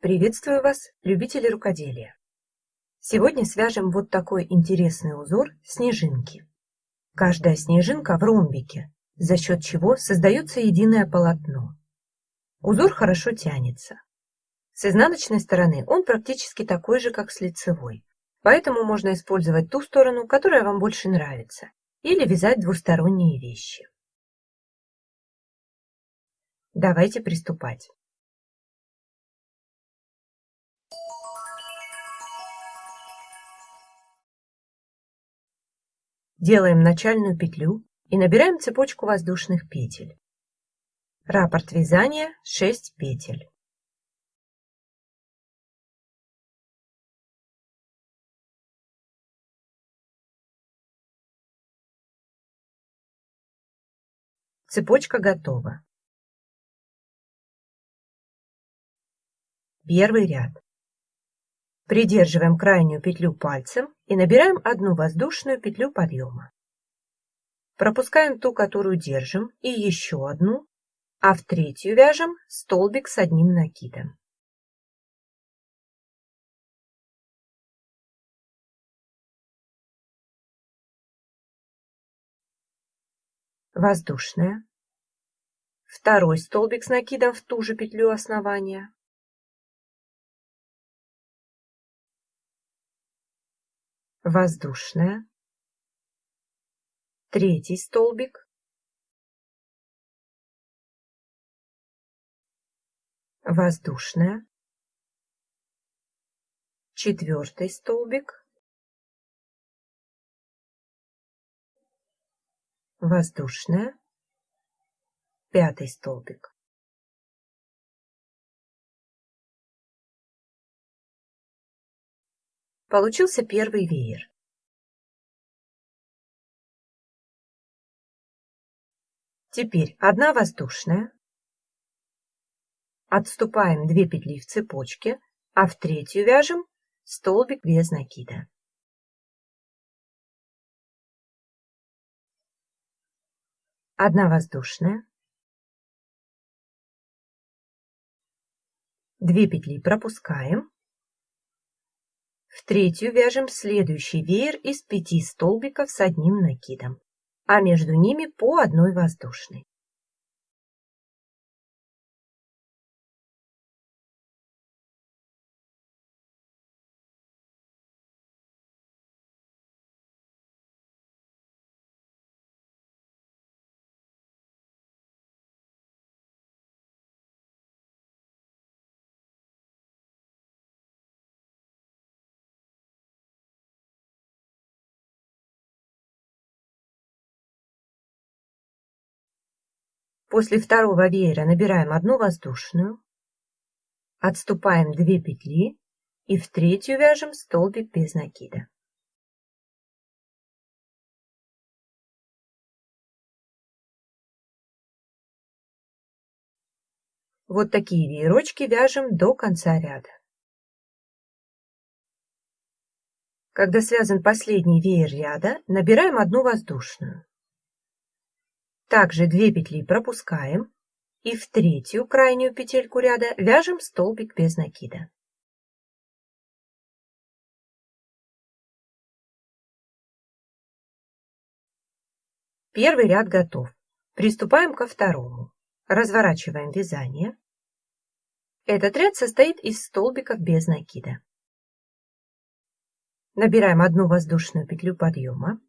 Приветствую вас, любители рукоделия! Сегодня свяжем вот такой интересный узор снежинки. Каждая снежинка в ромбике, за счет чего создается единое полотно. Узор хорошо тянется. С изнаночной стороны он практически такой же, как с лицевой, поэтому можно использовать ту сторону, которая вам больше нравится, или вязать двусторонние вещи. Давайте приступать. Делаем начальную петлю и набираем цепочку воздушных петель. Раппорт вязания 6 петель. Цепочка готова. Первый ряд. Придерживаем крайнюю петлю пальцем и набираем одну воздушную петлю подъема. Пропускаем ту, которую держим, и еще одну, а в третью вяжем столбик с одним накидом. Воздушная. Второй столбик с накидом в ту же петлю основания. Воздушная, третий столбик, воздушная, четвертый столбик, воздушная, пятый столбик. Получился первый веер. Теперь одна воздушная. Отступаем 2 петли в цепочке, а в третью вяжем столбик без накида. Одна воздушная. 2 петли пропускаем. В третью вяжем следующий веер из пяти столбиков с одним накидом, а между ними по одной воздушной. После второго веера набираем одну воздушную, отступаем 2 петли и в третью вяжем столбик без накида. Вот такие веерочки вяжем до конца ряда. Когда связан последний веер ряда, набираем одну воздушную. Также 2 петли пропускаем и в третью крайнюю петельку ряда вяжем столбик без накида. Первый ряд готов. Приступаем ко второму. Разворачиваем вязание. Этот ряд состоит из столбиков без накида. Набираем одну воздушную петлю подъема.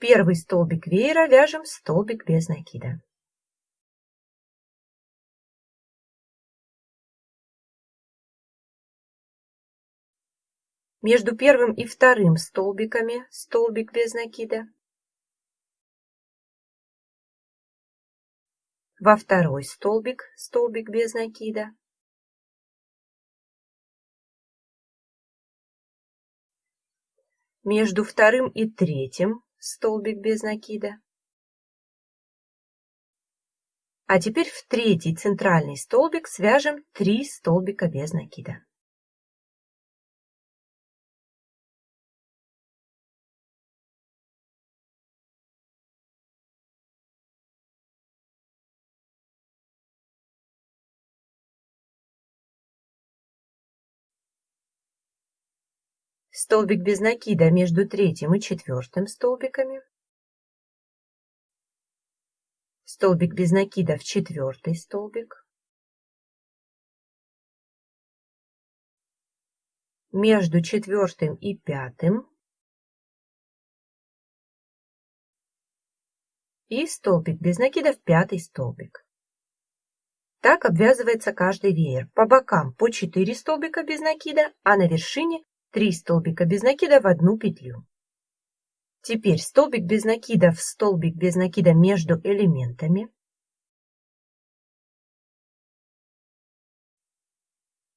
Первый столбик веера вяжем столбик без накида. Между первым и вторым столбиками столбик без накида. Во второй столбик столбик без накида. Между вторым и третьим столбик без накида. А теперь в третий центральный столбик свяжем 3 столбика без накида. Столбик без накида между третьим и четвертым столбиками, столбик без накида в четвертый столбик, между четвертым и пятым и столбик без накида в пятый столбик. Так обвязывается каждый веер. По бокам по 4 столбика без накида, а на вершине 3 столбика без накида в одну петлю. Теперь столбик без накида в столбик без накида между элементами.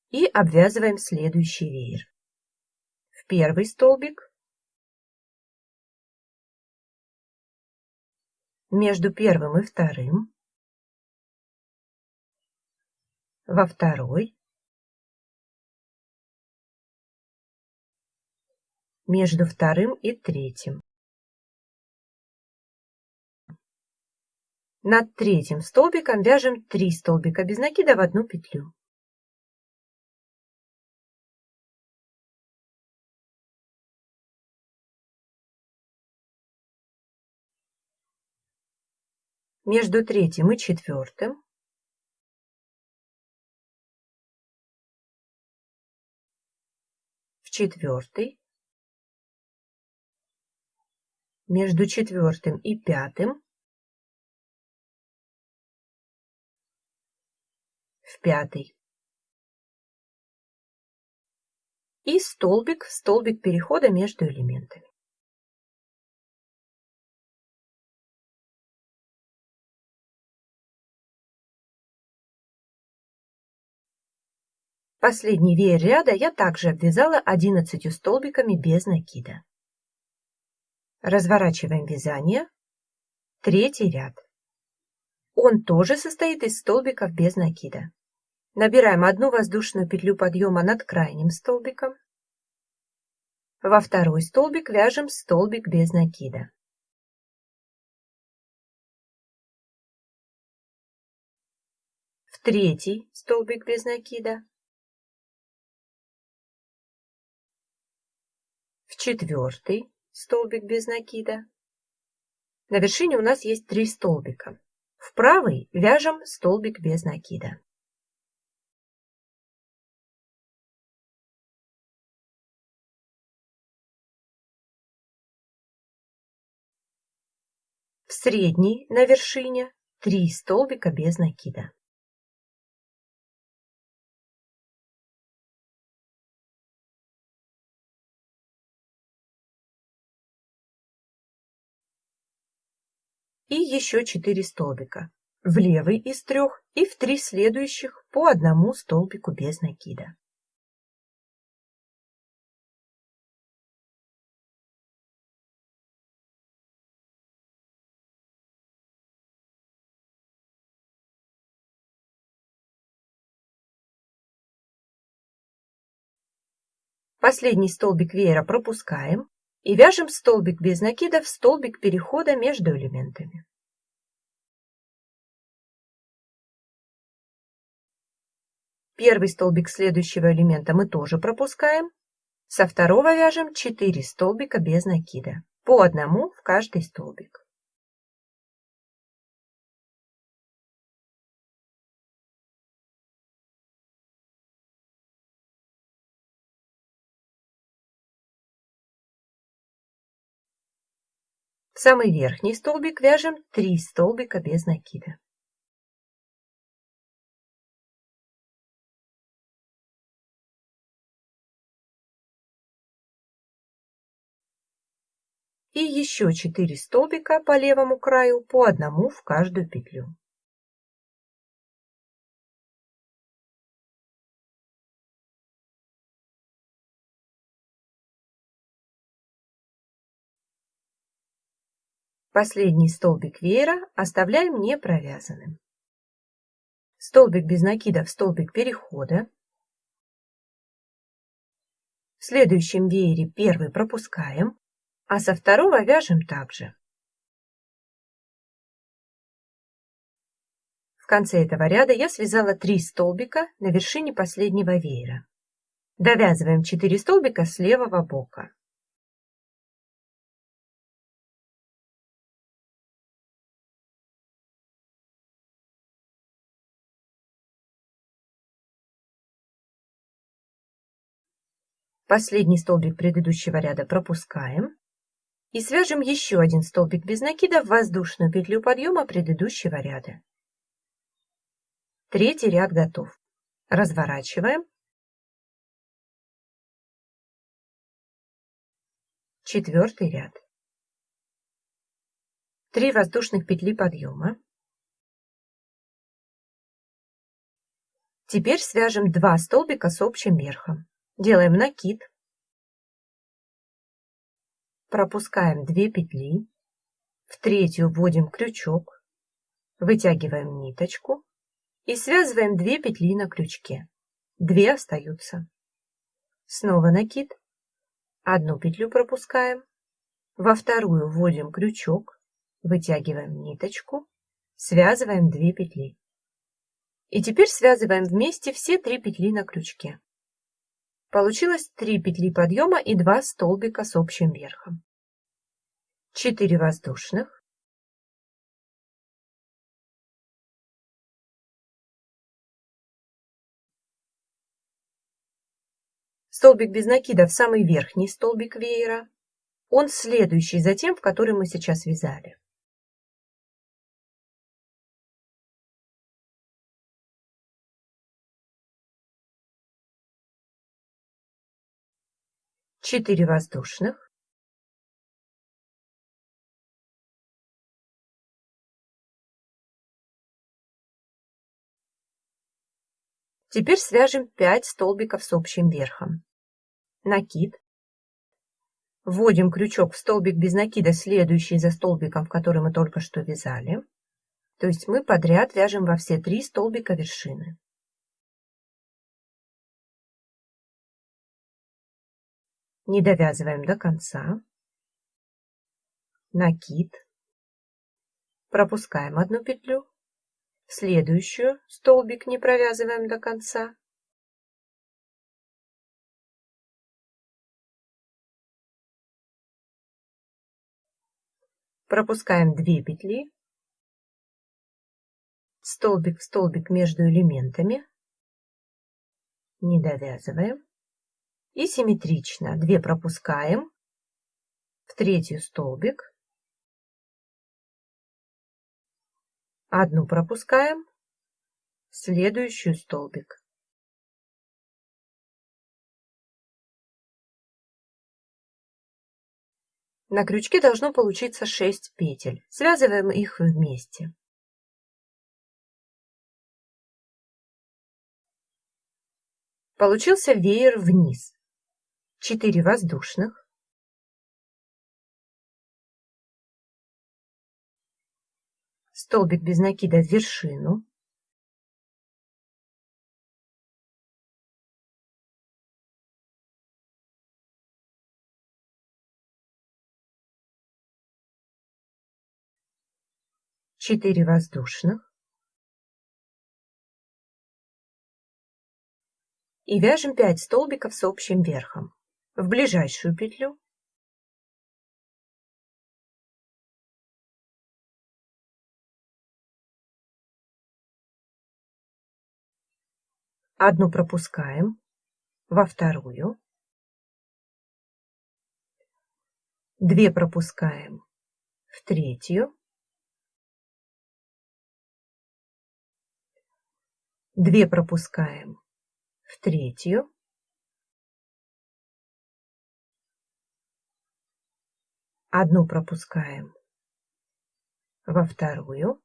И обвязываем следующий веер. В первый столбик между первым и вторым, во второй, между вторым и третьим. Над третьим столбиком вяжем 3 столбика без накида в одну петлю. между третьим и четвертым, в четвертый, между четвертым и пятым, в пятый. И столбик, столбик перехода между элементами. Последний веер ряда я также обвязала 11 столбиками без накида. Разворачиваем вязание. Третий ряд. Он тоже состоит из столбиков без накида. Набираем одну воздушную петлю подъема над крайним столбиком. Во второй столбик вяжем столбик без накида. В третий столбик без накида. четвертый столбик без накида. На вершине у нас есть три столбика. В правый вяжем столбик без накида. В средний на вершине три столбика без накида. И еще 4 столбика. В левый из трех и в три следующих по одному столбику без накида. Последний столбик веера пропускаем и вяжем столбик без накида в столбик перехода между элементами. Первый столбик следующего элемента мы тоже пропускаем. Со второго вяжем 4 столбика без накида, по одному в каждый столбик. Самый верхний столбик вяжем 3 столбика без накида. И еще 4 столбика по левому краю, по одному в каждую петлю. Последний столбик веера оставляем не провязанным. Столбик без накида в столбик перехода. В следующем веере первый пропускаем, а со второго вяжем также. В конце этого ряда я связала 3 столбика на вершине последнего веера. Довязываем 4 столбика с левого бока. Последний столбик предыдущего ряда пропускаем. И свяжем еще один столбик без накида в воздушную петлю подъема предыдущего ряда. Третий ряд готов. Разворачиваем. Четвертый ряд. Три воздушных петли подъема. Теперь свяжем два столбика с общим верхом. Делаем накид. Пропускаем 2 петли. В третью вводим крючок. Вытягиваем ниточку и связываем 2 петли на крючке. 2 остаются. Снова накид. Одну петлю пропускаем. Во вторую вводим крючок, вытягиваем ниточку, связываем 2 петли. И теперь связываем вместе все 3 петли на крючке. Получилось 3 петли подъема и 2 столбика с общим верхом. 4 воздушных, Столбик без накида в самый верхний столбик веера. Он следующий за тем, в который мы сейчас вязали. Четыре воздушных. Теперь свяжем 5 столбиков с общим верхом накид. Вводим крючок в столбик без накида, следующий за столбиком, в который мы только что вязали. То есть мы подряд вяжем во все три столбика вершины. Не довязываем до конца. Накид. Пропускаем одну петлю. Следующую столбик не провязываем до конца. пропускаем 2 петли, столбик в столбик между элементами, не довязываем и симметрично 2 пропускаем, в третью столбик, одну пропускаем, следующую столбик. На крючке должно получиться 6 петель. Связываем их вместе. Получился веер вниз. 4 воздушных. Столбик без накида в вершину. 4 воздушных и вяжем 5 столбиков с общим верхом в ближайшую петлю. Одну пропускаем во вторую, две пропускаем в третью, Две пропускаем в третью. Одну пропускаем во вторую.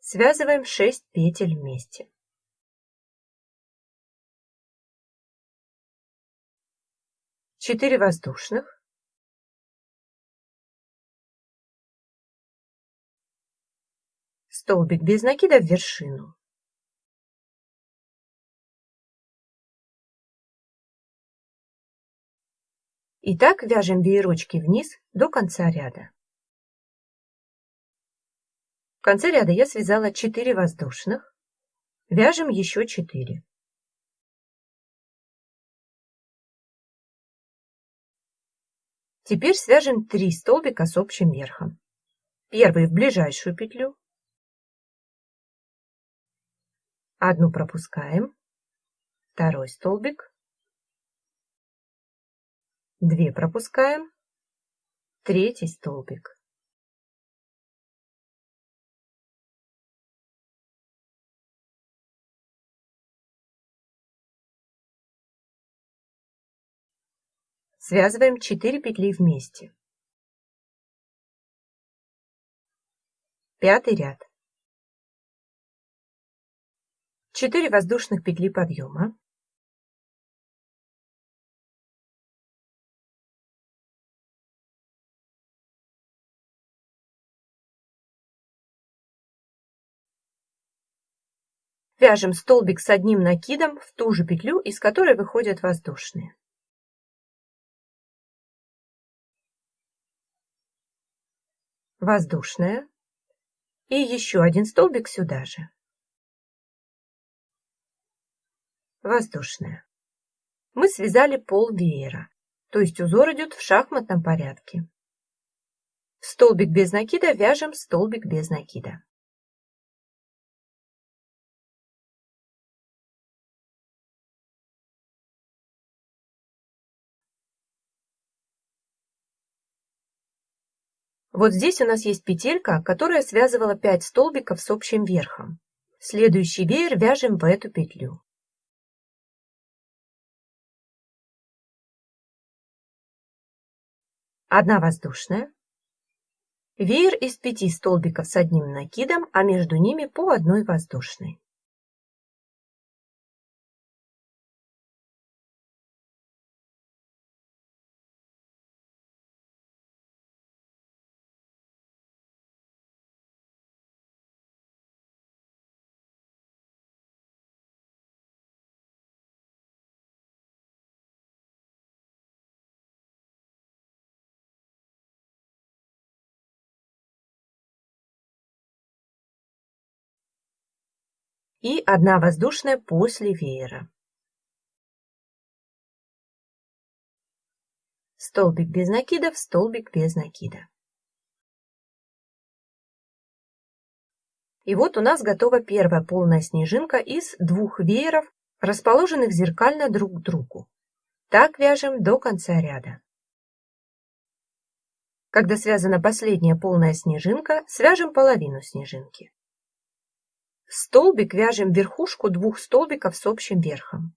Связываем 6 петель вместе. Четыре воздушных. Столбик без накида в вершину. Итак, вяжем веерочки вниз до конца ряда. В конце ряда я связала 4 воздушных. Вяжем еще 4. Теперь свяжем 3 столбика с общим верхом. Первый в ближайшую петлю. Одну пропускаем. Второй столбик. Две пропускаем. Третий столбик. Связываем 4 петли вместе. Пятый ряд. 4 воздушных петли подъема. Вяжем столбик с одним накидом в ту же петлю, из которой выходят воздушные. Воздушная. И еще один столбик сюда же. Воздушная. Мы связали пол веера, то есть узор идет в шахматном порядке. столбик без накида вяжем столбик без накида. Вот здесь у нас есть петелька, которая связывала 5 столбиков с общим верхом. Следующий веер вяжем в эту петлю. Одна воздушная. Веер из пяти столбиков с одним накидом, а между ними по одной воздушной. И одна воздушная после веера. Столбик без накида в столбик без накида. И вот у нас готова первая полная снежинка из двух вееров, расположенных зеркально друг к другу. Так вяжем до конца ряда. Когда связана последняя полная снежинка, свяжем половину снежинки столбик вяжем верхушку двух столбиков с общим верхом.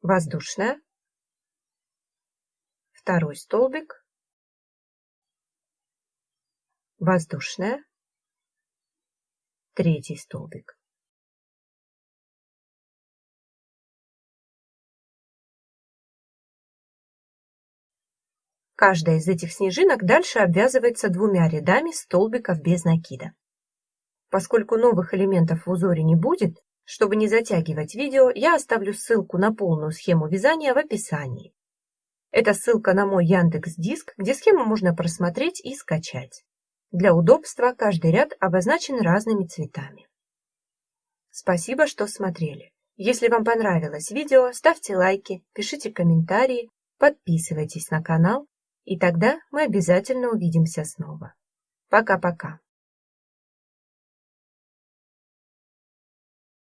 Воздушная. Второй столбик. Воздушная. Третий столбик. Каждая из этих снежинок дальше обвязывается двумя рядами столбиков без накида. Поскольку новых элементов в узоре не будет, чтобы не затягивать видео, я оставлю ссылку на полную схему вязания в описании. Это ссылка на мой Яндекс Диск, где схему можно просмотреть и скачать. Для удобства каждый ряд обозначен разными цветами. Спасибо, что смотрели. Если вам понравилось видео, ставьте лайки, пишите комментарии, подписывайтесь на канал и тогда мы обязательно увидимся снова. Пока-пока.